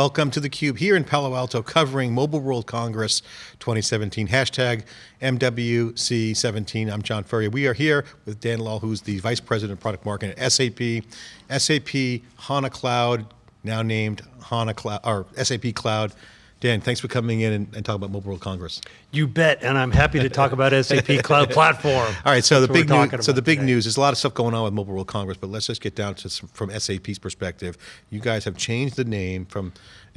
Welcome to theCUBE here in Palo Alto covering Mobile World Congress 2017, hashtag MWC17. I'm John Furrier. We are here with Dan Lahl, who's the Vice President of Product Marketing at SAP. SAP HANA Cloud, now named HANA Cloud, or SAP Cloud. Dan, thanks for coming in and, and talking about Mobile World Congress. You bet, and I'm happy to talk about SAP Cloud Platform. All right, so That's the big news. So the big today. news. There's a lot of stuff going on with Mobile World Congress, but let's just get down to some, from SAP's perspective. You guys have changed the name from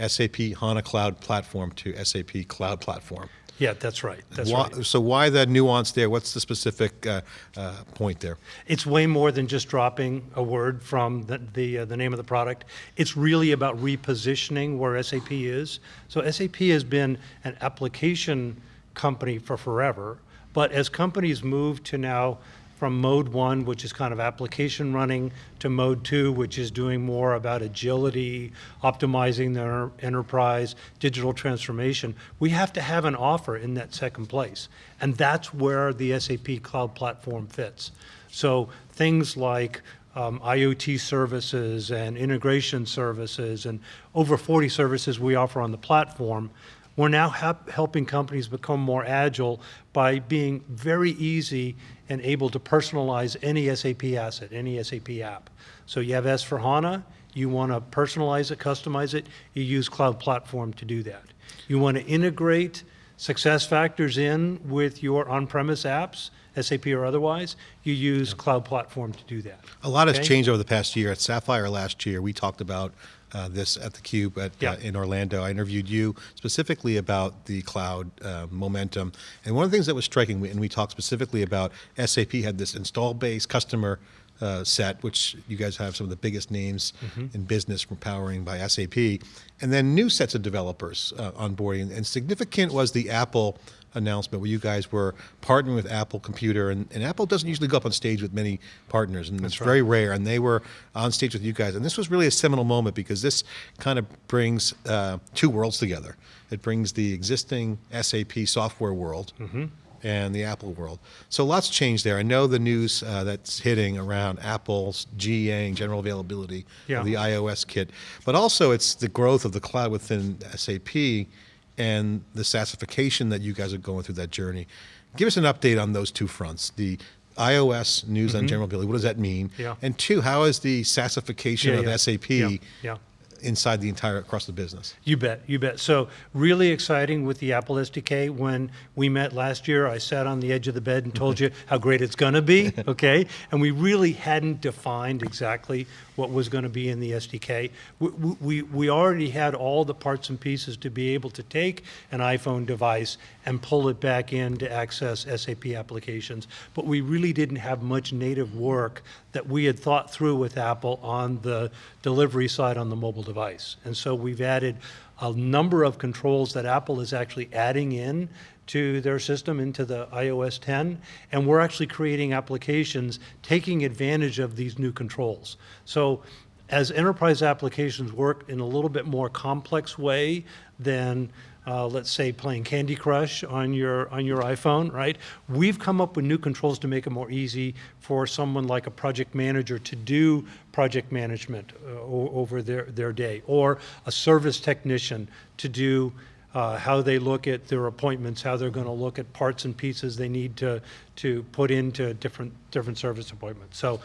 SAP HANA Cloud Platform to SAP Cloud Platform. Yeah, that's right. That's why, right. So why the nuance there? What's the specific uh, uh, point there? It's way more than just dropping a word from the the, uh, the, name of the product. It's really about repositioning where SAP is. So SAP has been an application company for forever, but as companies move to now from mode one, which is kind of application running, to mode two, which is doing more about agility, optimizing their enterprise, digital transformation, we have to have an offer in that second place. And that's where the SAP Cloud Platform fits. So things like um, IoT services and integration services and over 40 services we offer on the platform we're now helping companies become more agile by being very easy and able to personalize any SAP asset, any SAP app. So you have S4HANA, you want to personalize it, customize it, you use Cloud Platform to do that. You want to integrate SuccessFactors in with your on-premise apps, SAP or otherwise, you use yeah. Cloud Platform to do that. A lot okay? has changed over the past year. At Sapphire last year, we talked about uh, this at the Cube at, yeah. uh, in Orlando. I interviewed you specifically about the cloud uh, momentum. And one of the things that was striking, and we talked specifically about SAP had this install base customer uh, set, which you guys have some of the biggest names mm -hmm. in business from powering by SAP, and then new sets of developers uh, onboarding. And significant was the Apple announcement where you guys were partnering with Apple Computer, and, and Apple doesn't usually go up on stage with many partners, and That's it's right. very rare, and they were on stage with you guys. And this was really a seminal moment because this kind of brings uh, two worlds together. It brings the existing SAP software world, mm -hmm and the Apple world. So lots changed there. I know the news uh, that's hitting around Apple's GAing, general availability yeah. of the iOS kit, but also it's the growth of the cloud within SAP and the SaaSification that you guys are going through that journey. Give us an update on those two fronts. The iOS news mm -hmm. on mm-hmm. general availability, what does that mean? Yeah. And two, how is the SaaSification yeah, of yeah. SAP inside the entire, across the business. You bet, you bet. So really exciting with the Apple SDK. When we met last year, I sat on the edge of the bed and told you how great it's going to be, okay? And we really hadn't defined exactly what was going to be in the SDK. We, we, we already had all the parts and pieces to be able to take an iPhone device and pull it back in to access SAP applications. But we really didn't have much native work that we had thought through with Apple on the delivery side on the mobile device. And so we've added a number of controls that Apple is actually adding in to their system into the iOS 10, and we're actually creating applications taking advantage of these new controls. So as enterprise applications work in a little bit more complex way than uh, let's say playing Candy Crush on your on your iPhone, right? We've come up with new controls to make it more easy for someone like a project manager to do project management uh, over their, their day, or a service technician to do uh, how they look at their appointments, how they're going to look at parts and pieces they need to to put into different different service appointments. So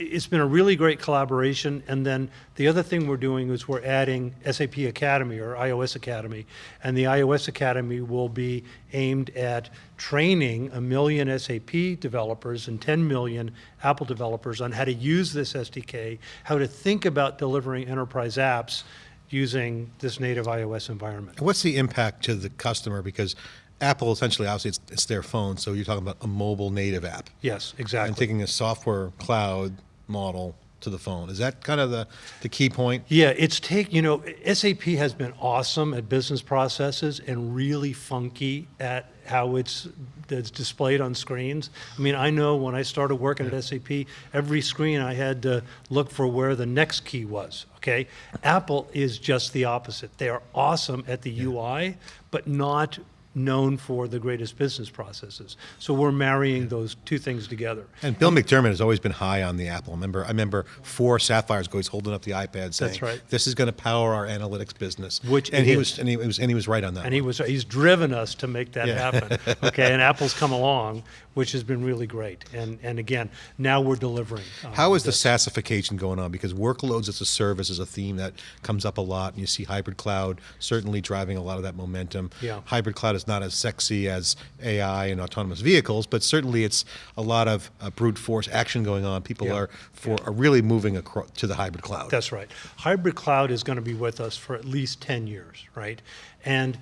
it's been a really great collaboration. And then the other thing we're doing is we're adding SAP Academy or iOS Academy. And the iOS Academy will be aimed at training a million SAP developers and 10 million Apple developers on how to use this SDK, how to think about delivering enterprise apps using this native iOS environment. What's the impact to the customer? Because Apple essentially, obviously, it's, it's, their phone, so you're talking about a mobile native app. Yes, exactly. And taking a software cloud model to the phone. Is that kind of the, the key point? Yeah, it's take, you know, SAP has been awesome at business processes and really funky at how it's, it's displayed on screens. I mean, I know when I started working yeah. at SAP, every screen I had to look for where the next key was, okay? Apple is just the opposite. They are awesome at the yeah. UI, but not known for the greatest business processes. So we're marrying those two things together. And Bill McDermott has always been high on the Apple. I remember, I remember four Sapphires ago, he's holding up the iPad saying, That's right. "This is going to power our analytics business." Which and he is. was, and he was, and he was right on that. And he was he's driven us to make that Yeah. happen. Okay, and Apple's come along, which has been really great. And and again, now we're delivering. um, How is the. SaaSification going on? Because workloads as a service is a theme that comes up a lot, and you see hybrid cloud certainly driving a lot of that momentum. Yeah. Hybrid cloud is not as sexy as AI and autonomous vehicles, but certainly it's a lot of uh, brute force action going on. People Yeah. are for are really moving across to the hybrid cloud. That's right. Hybrid cloud is going to be with us for at least 10 years, right? And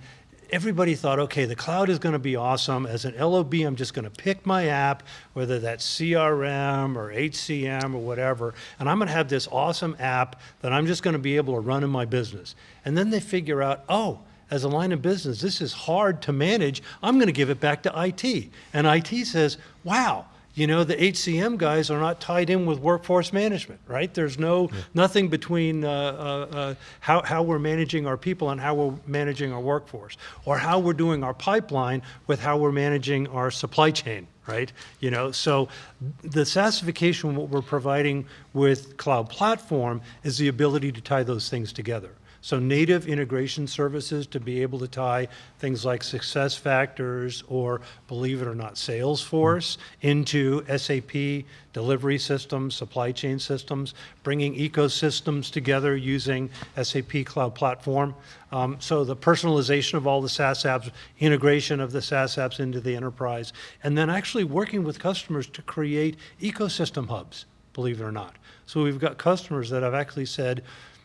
everybody thought, okay, the cloud is going to be awesome. As an LOB, I'm just going to pick my app, whether that's CRM or HCM or whatever, and I'm going to have this awesome app that I'm just going to be able to run in my business. And then they figure out, oh, as a line of business, this is hard to manage. I'm going to give it back to IT. And IT says, wow, you know, the HCM guys are not tied in with workforce management, right? There's no, nothing between uh, uh, uh, how, how we're managing our people and how we're managing our workforce, or how we're doing our pipeline with how we're managing our supply chain, right? You know, so the SaaSification, what we're providing with Cloud Platform is the ability to tie those things together. So native integration services to be able to tie things like SuccessFactors or, believe it or not, Salesforce into SAP delivery systems, supply chain systems, bringing ecosystems together using SAP Cloud Platform. Um, so the personalization of all the SaaS apps, integration of the SaaS apps into the enterprise, and then actually working with customers to create ecosystem hubs, believe it or not. So we've got customers that have actually said,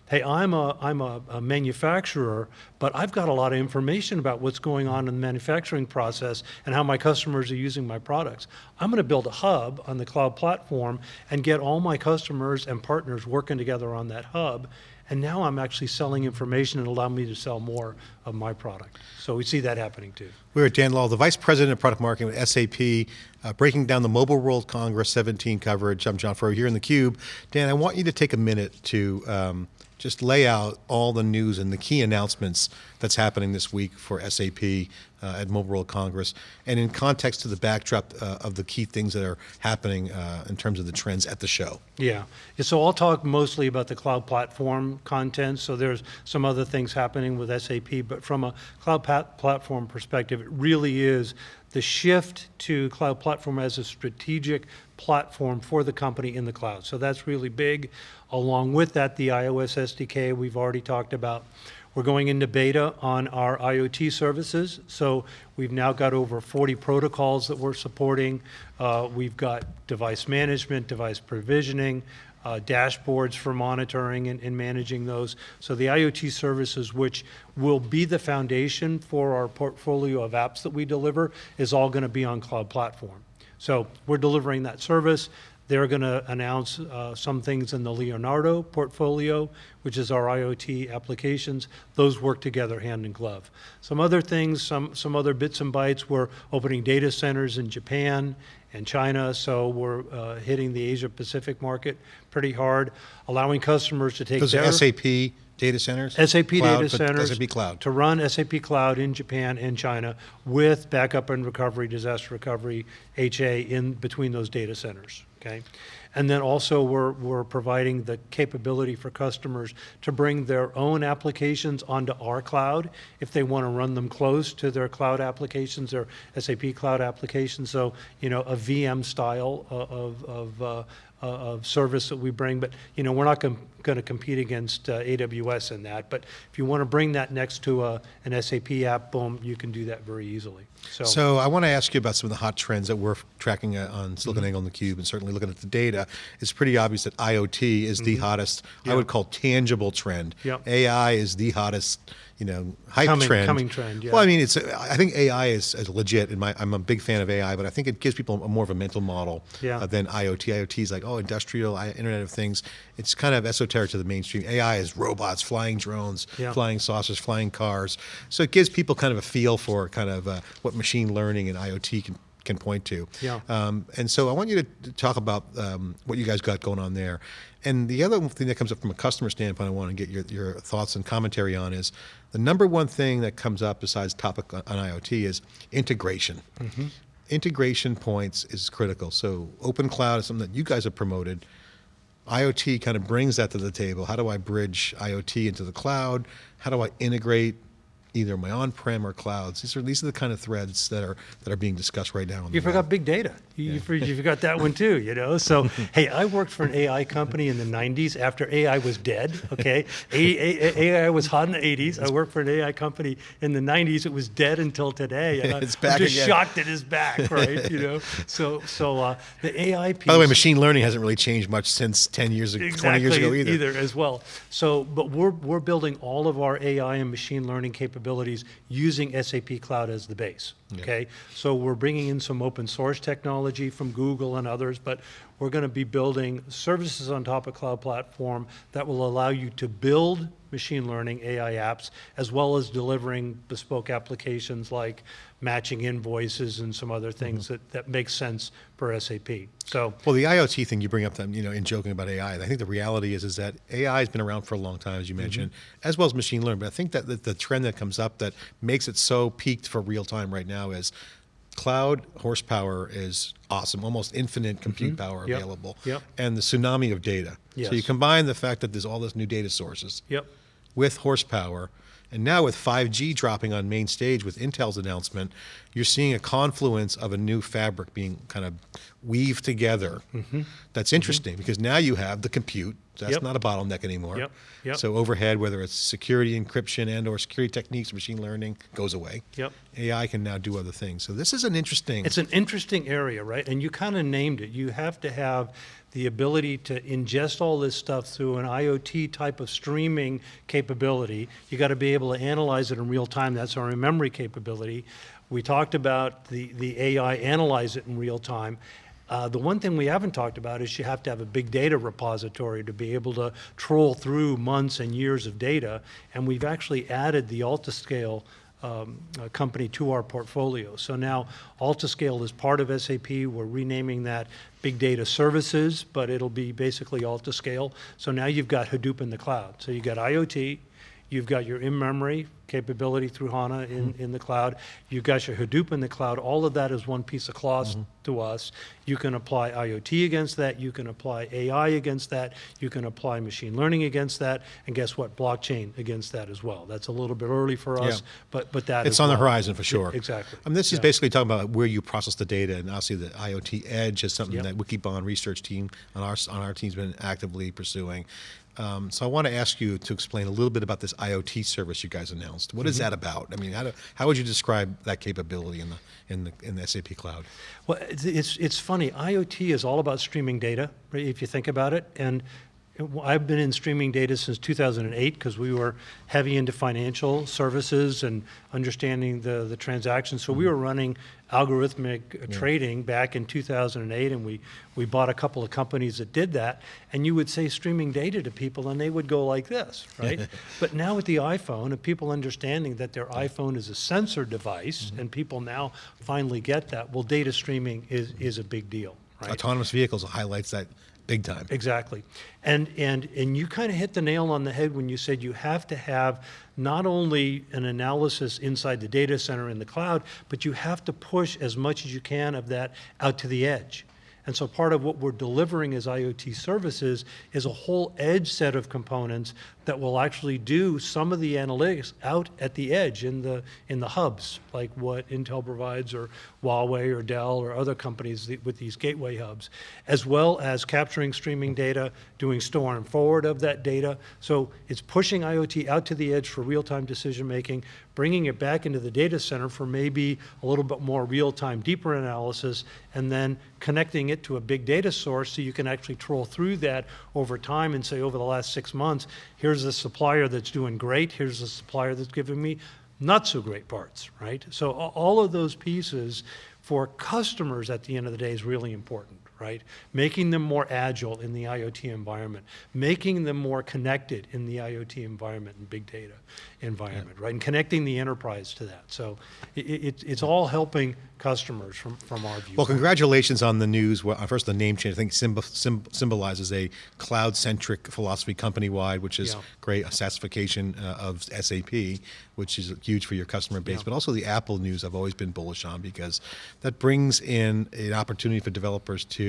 hey, I'm a, I'm a, a manufacturer, but I've got a lot of information about what's going on in the manufacturing process and how my customers are using my products. I'm going to build a hub on the cloud platform and get all my customers and partners working together on that hub. And now I'm actually selling information and allow me to sell more of my product. So we see that happening too. We're at Dan Lahl, the Vice President of Product Marketing at SAP, uh, breaking down the Mobile World Congress 17 coverage. I'm John Furrier here in the Cube. Dan, I want you to take a minute to um, just lay out all the news and the key announcements that's happening this week for SAP uh, at Mobile World Congress, and in context to the backdrop uh, of the key things that are happening uh, in terms of the trends at the show. Yeah. So I'll talk mostly about the cloud platform content. So there's some other things happening with SAP, but from a cloud platform perspective, it really is the shift to cloud platform as a strategic platform for the company in the cloud. So that's really big. Along with that, the iOS SDK we've already talked about. We're going into beta on our IoT services. So we've now got over 40 protocols that we're supporting. Uh, we've got device management, device provisioning, uh, dashboards for monitoring and, and managing those. So the IoT services, which will be the foundation for our portfolio of apps that we deliver, is all going to be on cloud platform. So we're delivering that service. They're going to announce uh, some things in the Leonardo portfolio, which is our IoT applications. Those work together hand in glove. Some other things, some, some other bits and bytes, we're opening data centers in Japan and China, so we're uh, hitting the Asia Pacific market pretty hard, allowing customers to take Those their SAP data centers? SAP Cloud, data centers SAP Cloud. to run SAP Cloud in Japan and China with backup and recovery, disaster recovery, HA in between those data centers. Okay, and then also we're we're providing the capability for customers to bring their own applications onto our cloud if they want to run them close to their cloud applications, their SAP Cloud applications. So you know a VM style of of uh, uh, of service that we bring, but you know we're not going to compete against uh, AWS in that. But if you want to bring that next to a, an SAP app, boom, you can do that very easily. So, So I want to ask you about some of the hot trends that we're tracking uh, on Mm-hmm. SiliconANGLE and theCUBE, and certainly looking at the data. It's pretty obvious that IoT is the hottest, I Mm-hmm. Would call tangible trend. Yep. AI is the hottest, you know, hype Coming- trend. coming trend, yeah. Well, I mean, it's. I think AI is, is legit. In my, I'm a big fan of AI, but I think it gives people a more of a mental model Yeah. uh, than IoT. IoT is like, oh, industrial, I, Internet of Things. It's kind of esoteric to the mainstream. AI is robots, flying drones, Yeah. flying saucers, flying cars. So it gives people kind of a feel for kind of uh, what machine learning and IoT can can point to. Yeah. Um, and so I want you to talk about um, what you guys got going on there. And the other thing that comes up from a customer standpoint, I want to get your, your thoughts and commentary on is the number one thing that comes up besides topic on, on IoT is integration. Integration points is critical. So open cloud is something that you guys have promoted. IoT kind of brings that to the table. How do I bridge IoT into the cloud? How do I integrate either my on-prem or clouds? These are these are the kind of threads that are that are being discussed right now. You web. forgot big data. You, you you forgot that one too, you know? So, hey, I worked for an AI company in the 90s after AI was dead, okay? AI was hot in the 80s. I worked for an AI company in the 90s. It was dead until today. And I- It's back I'm just again. shocked it is back, right? You know? So, so uh, the AI piece. By the way, machine learning hasn't really changed much since 10 years ago, 20 years ago either. as well. So, but we're, we're building all of our AI and machine learning capabilities using SAP Cloud as the base, okay? So we're bringing in some open source technology from Google and others, but we're going to be building services on top of Cloud Platform that will allow you to build machine learning AI apps, as well as delivering bespoke applications like matching invoices and some other things Mm-hmm. that, that make sense for SAP. So, Well, the IoT thing you bring up, them, you know, in joking about AI, I think the reality is is that AI has been around for a long time, as you mentioned, as well as machine learning. But I think that the, the trend that comes up that makes it so peaked for real time right now is cloud horsepower is awesome, almost infinite mm-hmm. compute power Yep. available, Yep. and the tsunami of data. So you combine the fact that there's all this new data sources yep. with horsepower. And now with 5G dropping on main stage with Intel's announcement, you're seeing a confluence of a new fabric being kind of weaved together. Mm-hmm. That's mm-hmm. interesting because now you have the compute. That's Yep. not a bottleneck anymore. Yep. Yep. So overhead, whether it's security encryption and or security techniques, machine learning goes away. Yep. AI can now do other things. So this is an interesting. It's an interesting area, right? And you kind of named it. You have to have the ability to ingest all this stuff through an IoT type of streaming capability. You got to be able to analyze it in real time. That's our in-memory capability. We talked about the, the AI analyze it in real time. Uh, the one thing we haven't talked about is you have to have a big data repository to be able to troll through months and years of data. And we've actually added the Altiscale um, uh, company to our portfolio. So now Altiscale is part of SAP. We're renaming that Big Data Services, but it'll be basically Altiscale. So now you've got Hadoop in the cloud. So you've got IoT, you've got your in-memory capability through HANA in, mm-hmm. in the cloud, you've got your Hadoop in the cloud. All of that is one piece of cloth mm-hmm. to us. You can apply IoT against that, you can apply AI against that, you can apply machine learning against that, and guess what? Blockchain against that as well. That's a little bit early for us, Yeah. but, but that It's on the horizon for sure. exactly. I mean, this is Yeah. basically talking about where you process the data, and obviously the IoT Edge is something Yep. that Wikibon research team on our on our team's been actively pursuing. Um, so I want to ask you to explain a little bit about this IoT service you guys announced. What is Mm-hmm. that about? I mean, how, do, how would you describe that capability in the in the in the SAP cloud? Well, it's, it's, funny. IoT is all about streaming data, right, if you think about it. And it- I've been in streaming data since 2008 because we were heavy into financial services and understanding the, the transactions. So we were running algorithmic uh, trading back in 2008, and we, we bought a couple of companies that did that. And you would say streaming data to people, and they would go like this, right? but now with the iPhone, and people understanding that their iPhone is a sensor device, and people now finally get that, well, data streaming is, is a big deal, right? Autonomous vehicles highlights that big time. Exactly. And, and, and you kind of hit the nail on the head when you said you have to have not only an analysis inside the data center in the cloud, but you have to push as much as you can of that out to the edge. And so part of what we're delivering as IoT services is a whole edge set of components that will actually do some of the analytics out at the edge in the, in the hubs, like what Intel provides or Huawei or Dell or other companies with these gateway hubs, as well as capturing streaming data, doing store and forward of that data. So it's pushing IoT out to the edge for real-time decision-making, bringing it back into the data center for maybe a little bit more real-time, deeper analysis, and then connecting it to a big data source so you can actually troll through that over time and say, over the last six months, here's the supplier that's doing great, here's the supplier that's giving me not so great parts, right? So all of those pieces for customers at the end of the day is really important, right? Making them more agile in the IoT environment, making them more connected in the IoT environment and big data environment, right? And connecting the enterprise to that. So it, it, it's all helping customers from, from our view. Well, congratulations on the news. Well, first, the name change, I think symb- symbolizes a cloud-centric philosophy company-wide, which is Yeah. great, a SaaSification uh, of SAP, which is huge for your customer base. Yeah. But also the Apple news I've always been bullish on because that brings in an opportunity for developers to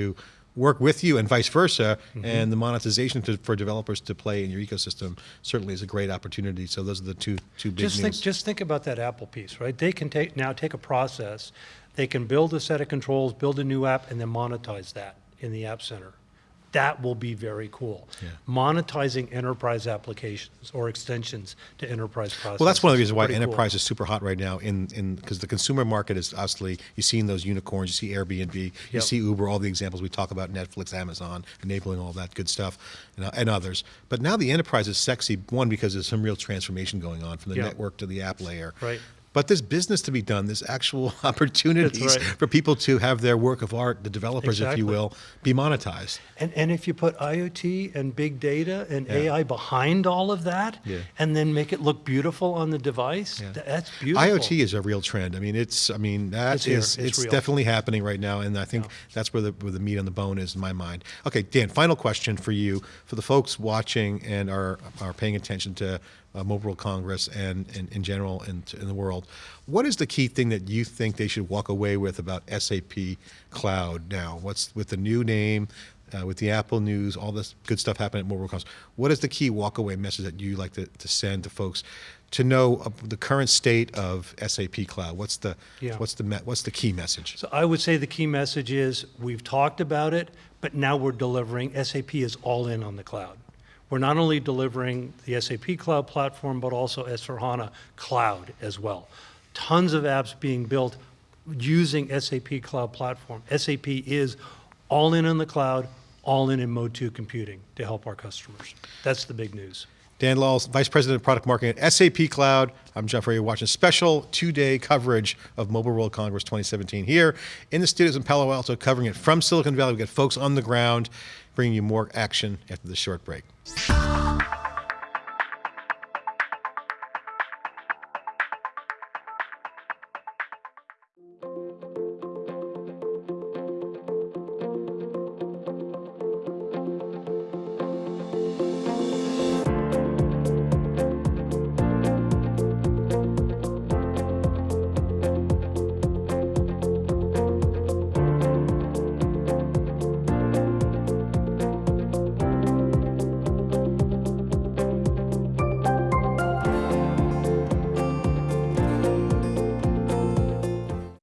work with you and vice versa, Mm-hmm. and the monetization to, for developers to play in your ecosystem certainly is a great opportunity. So those are the two, two big just news. think, just think about that Apple piece, right? They can take now take a process, they can build a set of controls, build a new app, and then monetize that in the App Center. That will be very cool. Yeah. Monetizing enterprise applications or extensions to enterprise processes. Well, that's one of the reasons why Pretty cool. enterprise is super hot right now. In in because the consumer market is obviously you've seen those unicorns, you see Airbnb, you Yep. see Uber, all the examples we talk about, Netflix, Amazon, enabling all that good stuff, and, uh, and others. But now the enterprise is sexy. One because there's some real transformation going on from the Yeah. network to the app layer. Right. But there's business to be done. There's actual opportunities right. for people to have their work of art, the developers, if you will, be monetized. And, and if you put IoT and big data and Yeah. AI behind all of that, Yeah. and then make it look beautiful on the device, Yeah. th- that's beautiful. IoT is a real trend. I mean, it's. I mean, that It's is- It's It's, definitely happening right now, and I think that's where the where the meat on the bone is in my mind. Okay, Dan. Final question for you, for the folks watching and are are paying attention to Mobile World Congress and, and in general in, in the world. What is the key thing that you think they should walk away with about SAP Cloud now? What's with the new name? Uh, with the Apple news, all this good stuff happening at Mobile World Congress. What is the key walkaway message that you like to, to send to folks to know uh, the current state of SAP Cloud? What's the Yeah. what's the me- what's the key message? So I would say the key message is we've talked about it, but now we're delivering. SAP is all in on the cloud. We're not only delivering the SAP Cloud Platform, but also S4HANA Cloud as well. Tons of apps being built using SAP Cloud Platform. SAP is all in on the cloud, all in in Mode 2 computing to help our customers. That's the big news. Dan Laws, Vice President of Product Marketing at SAP Cloud. I'm Jeff Ray. Watching special two-day coverage of Mobile World Congress 2017 here in the studios in Palo Alto, covering it from Silicon Valley. We've got folks on the ground bringing you more action after this short break.